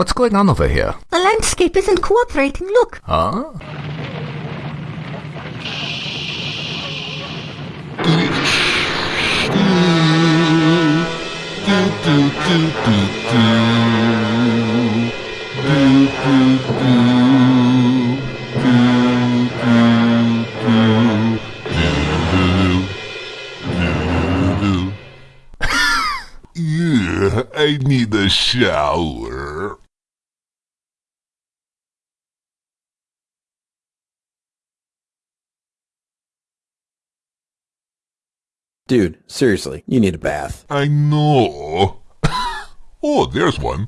What's going on over here? The landscape isn't cooperating. Look. Huh? Yeah, I need a shower. Dude, seriously, you need a bath. I know. oh, there's one.